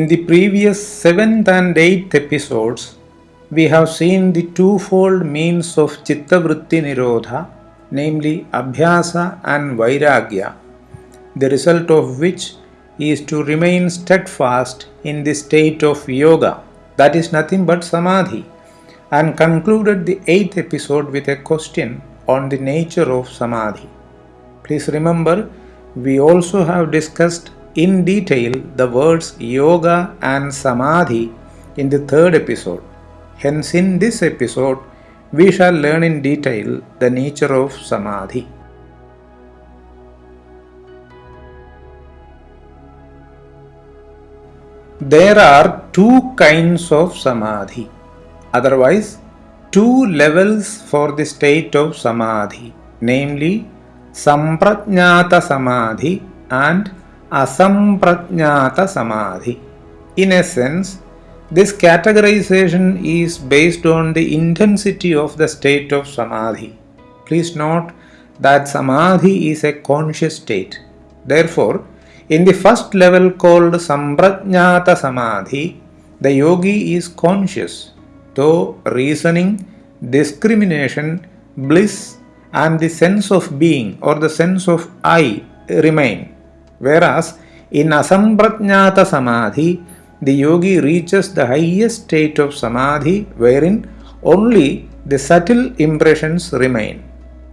In the previous 7th and 8th episodes, we have seen the twofold means of Chittavritti Nirodha, namely Abhyasa and Vairagya, the result of which is to remain steadfast in the state of yoga, that is nothing but samadhi, and concluded the 8th episode with a question on the nature of samadhi. Please remember, we also have discussed in detail the words yoga and samadhi in the third episode. Hence, in this episode, we shall learn in detail the nature of samadhi. There are two kinds of samadhi, otherwise, two levels for the state of samadhi, namely Samprajnata Samadhi and Asamprajnata Samadhi. In essence, this categorization is based on the intensity of the state of Samadhi. Please note that Samadhi is a conscious state. Therefore, in the first level called Samprajnata Samadhi, the yogi is conscious, though reasoning, discrimination, bliss, and the sense of being or the sense of I remain. Whereas in Asamprajnata Samadhi, the yogi reaches the highest state of Samadhi wherein only the subtle impressions remain.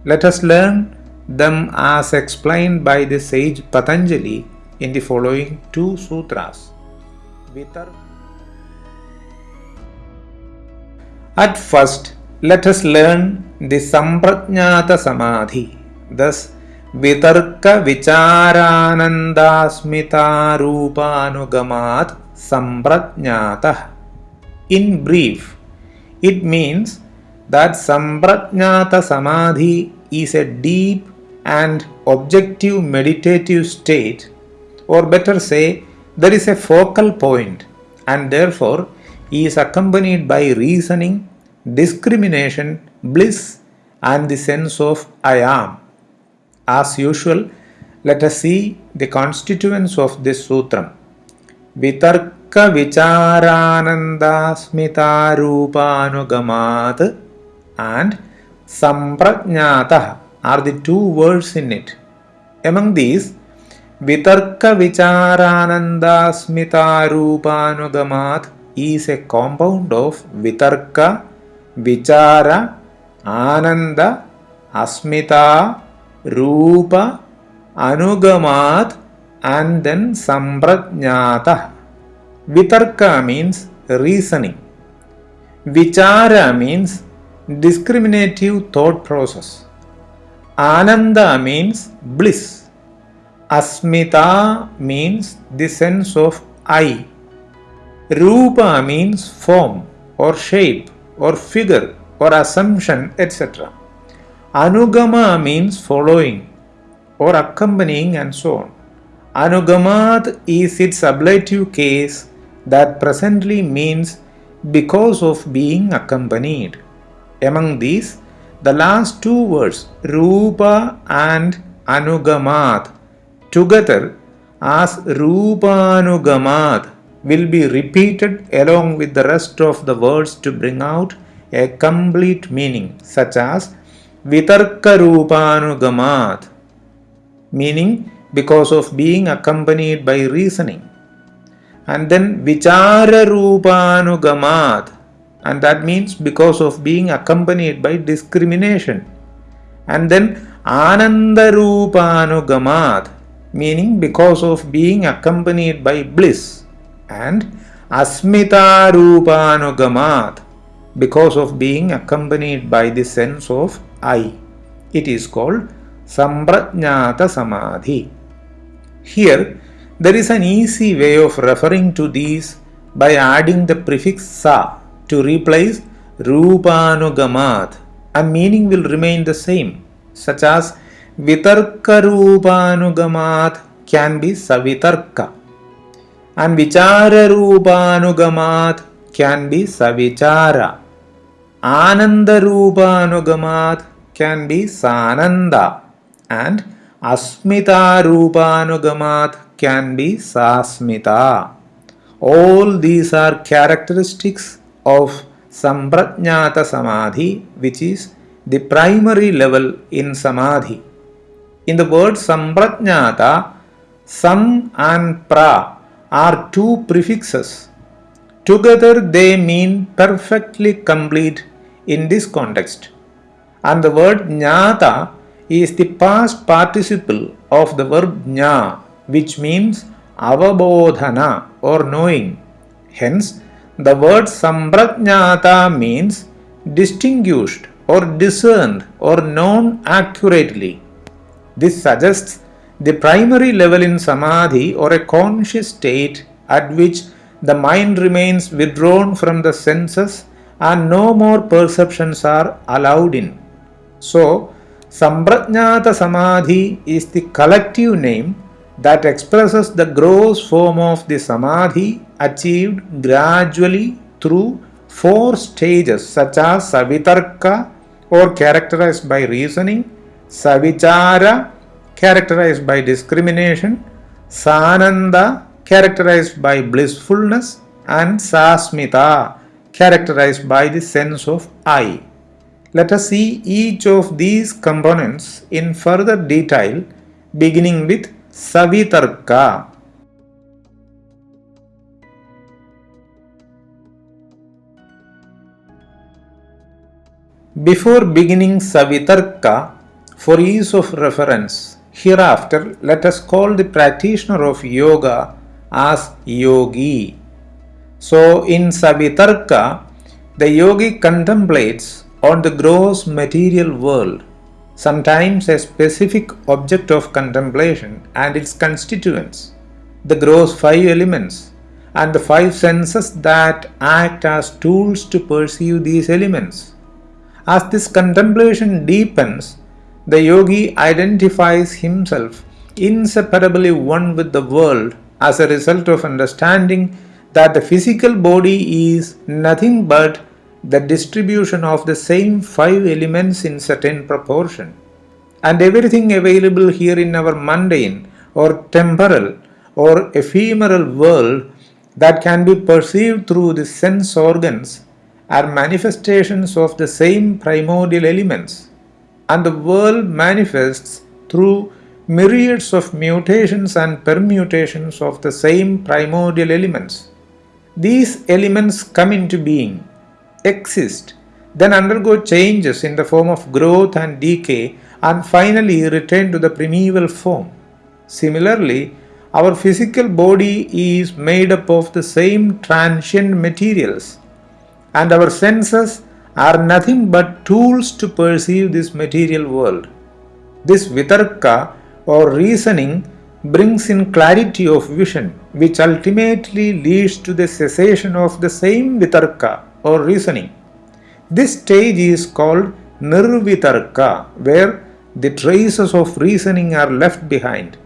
Let us learn them as explained by the sage Patanjali in the following two sutras. At first, let us learn the Samprajnata Samadhi. Thus, वितर्क विचारानंदास्मितारूपानुगमात् संप्रज्ञातः. In brief it means that संप्रज्ञात समाधि is a deep and objective meditative state or better say there is a focal point and therefore he is accompanied by reasoning discrimination bliss and the sense of I am As usual, let us see the constituents of this sutram. Vitarka vicharanandasmitarupanugamat and samprajnata are the two words in it. Among these, Vitarka vicharanandasmitarupanugamat is a compound of Vitarka, Vichara, Ananda, Asmita, रूप अनुगमात् and then संप्रज्ञात वितर्क means reasoning विचार means discriminative thought process Anand means bliss Asmita means the sense of I रूप means form or shape or figure or assumption etcetera Anugama means following or accompanying and so on. Anugamat is its ablative case that presently means because of being accompanied. Among these, the last two words, Rupa and Anugamat, together as Rupanugamat, will be repeated along with the rest of the words to bring out a complete meaning, such as Vitarkarupanugamat, meaning because of being accompanied by reasoning. And then Vichararupanugamat, and that means because of being accompanied by discrimination. And then Anandarupanugamat, meaning because of being accompanied by bliss. And Asmitarupanugamat, because of being accompanied by the sense of I. It is called Samprajnata Samadhi. Here, there is an easy way of referring to these by adding the prefix sa to replace Rupanugamat and meaning will remain the same, such as Vitarka Rupanugamat can be Savitarka and Vichara Rupanugamat can be Savichara. Ananda Rupanugamat can be Sananda and Asmita Rupanugamat can be Sasmita. All these are characteristics of Samprajnata Samadhi, which is the primary level in Samadhi. In the word Samprajnata, Sam and Pra are two prefixes. Together they mean perfectly complete in this context. And the word Jnata is the past participle of the verb Jna, which means avabodhana or knowing. Hence, the word Samprajnata means distinguished or discerned or known accurately. This suggests the primary level in samadhi or a conscious state at which the mind remains withdrawn from the senses and no more perceptions are allowed in. So, Samprajnata Samadhi is the collective name that expresses the gross form of the Samadhi achieved gradually through four stages such as Savitarka or characterized by reasoning, Savichara characterized by discrimination, Sananda characterized by blissfulness and Sasmita characterized by the sense of I. Let us see each of these components in further detail beginning with Savitarka. Before beginning Savitarka, for ease of reference, hereafter let us call the practitioner of yoga as yogi. So in Savitarka, the yogi contemplates on the gross material world sometimes a specific object of contemplation and its constituents, the gross five elements, and the five senses that act as tools to perceive these elements. As this contemplation deepens, the yogi identifies himself inseparably one with the world as a result of understanding that the physical body is nothing but the distribution of the same five elements in certain proportion. And everything available here in our mundane or temporal or ephemeral world that can be perceived through the sense organs are manifestations of the same primordial elements. And the world manifests through myriads of mutations and permutations of the same primordial elements. These elements come into being exist, then undergo changes in the form of growth and decay, and finally return to the primeval form. Similarly, our physical body is made up of the same transient materials, and our senses are nothing but tools to perceive this material world. This vitarka or reasoning brings in clarity of vision, which ultimately leads to the cessation of the same vitarka or reasoning. This stage is called Nirvitarka, where the traces of reasoning are left behind,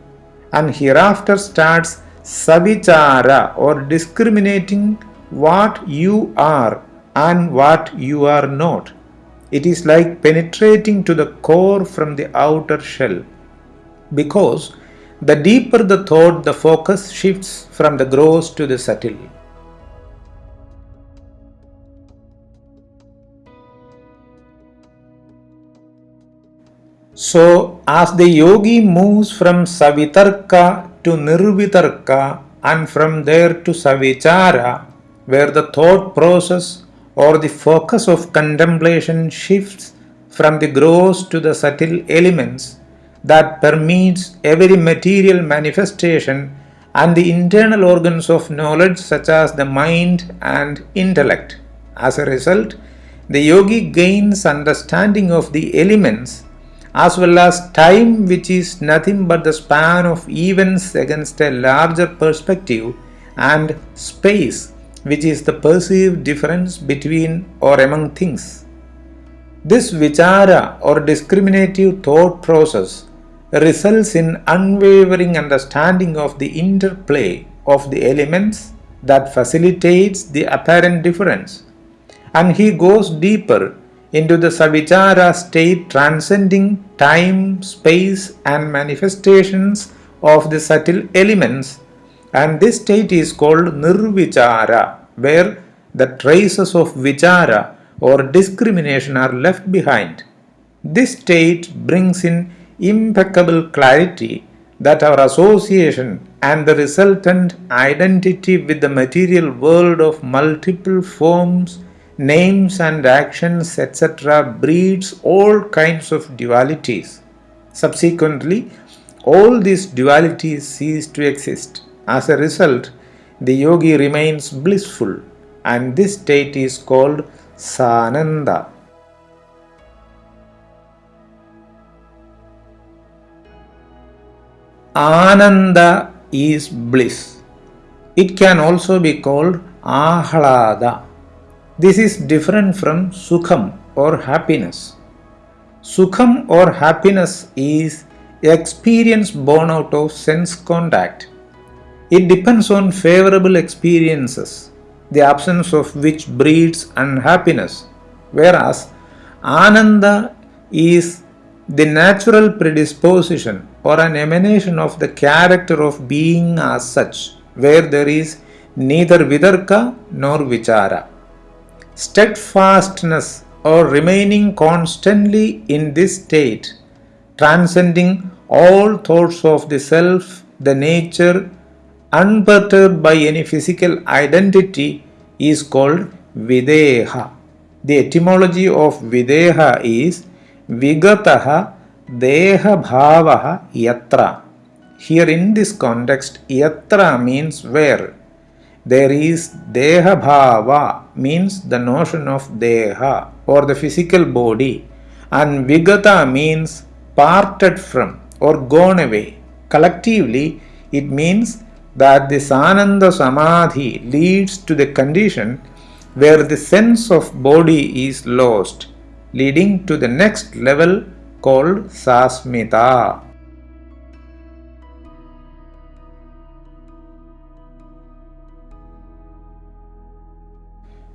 and hereafter starts Savichara or discriminating what you are and what you are not. It is like penetrating to the core from the outer shell. Because the deeper the thought, the focus shifts from the gross to the subtle. So, as the yogi moves from Savitarka to Nirvitarka and from there to Savichara, where the thought process or the focus of contemplation shifts from the gross to the subtle elements that permeates every material manifestation and the internal organs of knowledge such as the mind and intellect. As a result, the yogi gains understanding of the elements as well as time which is nothing but the span of events against a larger perspective and space which is the perceived difference between or among things. This vichara or discriminative thought process results in unwavering understanding of the interplay of the elements that facilitates the apparent difference and he goes deeper into the Savichara state transcending time, space, and manifestations of the subtle elements And this state is called nirvichara, where the traces of vichara or discrimination are left behind. This state brings in impeccable clarity that our association and the resultant identity with the material world of multiple forms, names, and actions, etc., breeds all kinds of dualities. Subsequently, all these dualities cease to exist. As a result, the yogi remains blissful, and this state is called Sananda. Ananda is bliss. It can also be called Ahlada. This is different from Sukham or happiness. Sukham or happiness is experience born out of sense contact. It depends on favorable experiences, the absence of which breeds unhappiness, whereas Ananda is the natural predisposition or an emanation of the character of being as such, where there is neither vitarka nor vichara. Steadfastness or remaining constantly in this state, transcending all thoughts of the self, the nature, unperturbed by any physical identity, is called Videha. The etymology of Videha is Vigataha Deha Bhavaha Yatra. Here in this context, Yatra means where. There is Deha Bhava means the notion of Deha or the physical body and Vigata means parted from or gone away. Collectively, it means that the Sananda Samadhi leads to the condition where the sense of body is lost, leading to the next level called Sasmita.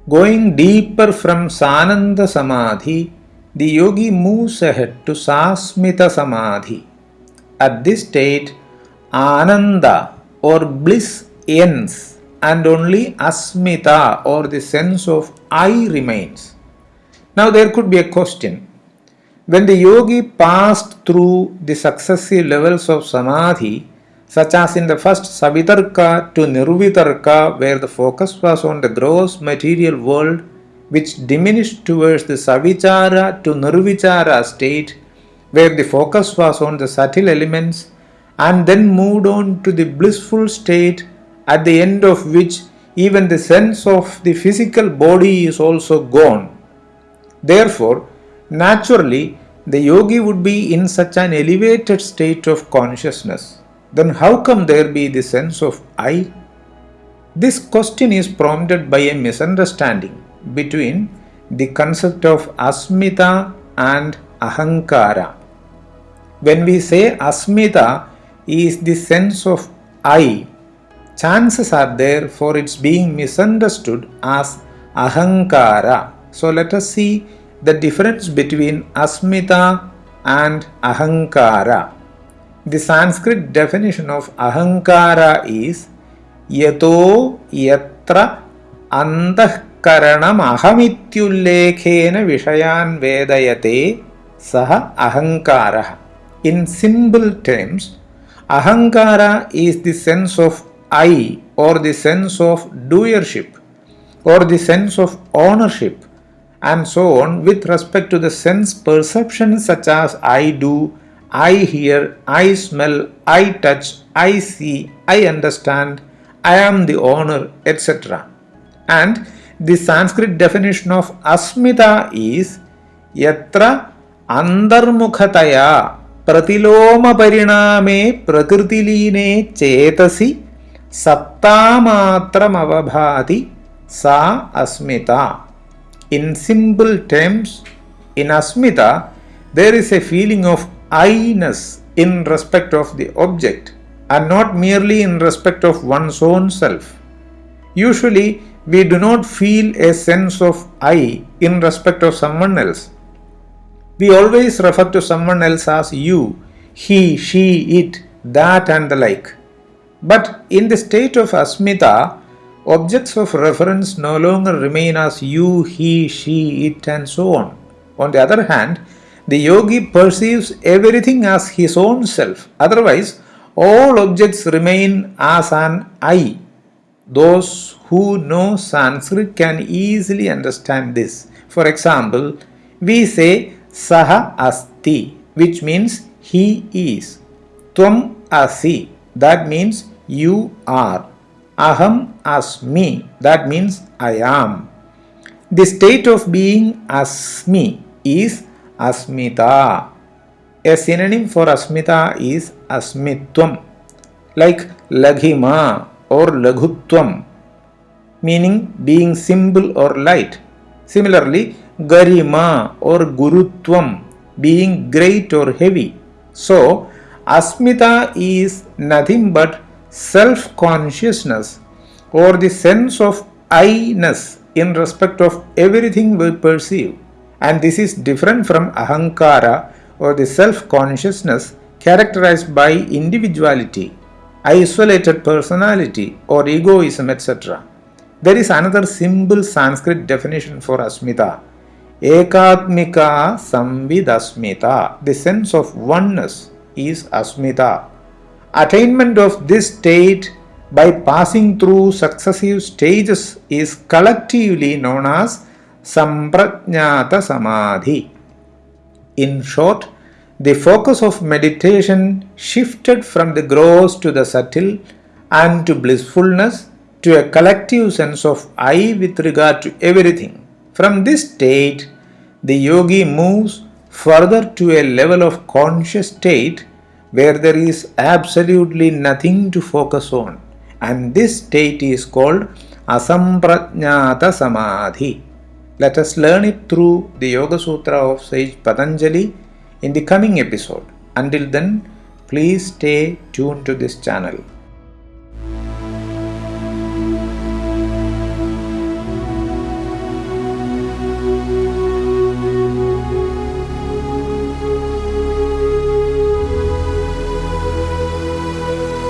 Going deeper from Sananda Samadhi, the yogi moves ahead to Sasmita Samadhi. At this state, Ananda or bliss ends and only Asmita or the sense of I remains. Now there could be a question when the yogi passed through the successive levels of samadhi, such as in the first Savitarka to Nirvitarka, where the focus was on the gross material world, which diminished towards the Savichara to Nirvichara state, where the focus was on the subtle elements, and then moved on to the blissful state, at the end of which even the sense of the physical body is also gone. Therefore, Naturally, the yogi would be in such an elevated state of consciousness. Then how come there be the sense of I? This question is prompted by a misunderstanding between the concept of asmita and ahankara. When we say asmita is the sense of I, chances are there for its being misunderstood as ahankara. So let us see the difference between asmita and ahankara. The Sanskrit definition of ahankara is yato yatra antahkaranam ahamityullekhena vishayan vedayate saha ahankara. In simple terms, ahankara is the sense of I or the sense of doership or the sense of ownership and so on with respect to the sense perceptions such as I do, I hear, I smell, I touch, I see, I understand, I am the owner, etc. And the Sanskrit definition of asmita is yatra pratiloma pariname prakritilīne chetasi sattāmatram avabhati sa asmita. In simple terms, in Asmita, there is a feeling of I-ness in respect of the object and not merely in respect of one's own self. Usually, we do not feel a sense of I in respect of someone else. We always refer to someone else as you, he, she, it, that, and the like. But in the state of asmita, objects of reference no longer remain as you, he, she, it, and so on. On the other hand, the yogi perceives everything as his own self. Otherwise, all objects remain as an I. Those who know Sanskrit can easily understand this. For example, we say Saha Asti, which means he is. Tvam Asi, that means you are. Aham Asmi, that means I am. The state of being Asmi is Asmita. A synonym for Asmita is Asmitvam, like Laghima or Laghutvam, meaning being simple or light. Similarly, Garima or Gurutvam, being great or heavy. So, Asmita is nothing but self consciousness or the sense of I-ness in respect of everything we perceive. And this is different from Ahankara or the self consciousness characterized by individuality, isolated personality, or egoism, etc. There is another simple Sanskrit definition for Asmita. Ekatmika Samvidasmita. The sense of oneness is Asmita. Attainment of this state by passing through successive stages is collectively known as Samprajnata Samadhi. In short, the focus of meditation shifted from the gross to the subtle and to blissfulness to a collective sense of I with regard to everything. From this state, the yogi moves further to a level of conscious state where there is absolutely nothing to focus on. And this state is called Asamprajnata Samadhi. Let us learn it through the Yoga Sutra of Sage Patanjali in the coming episode. Until then, please stay tuned to this channel.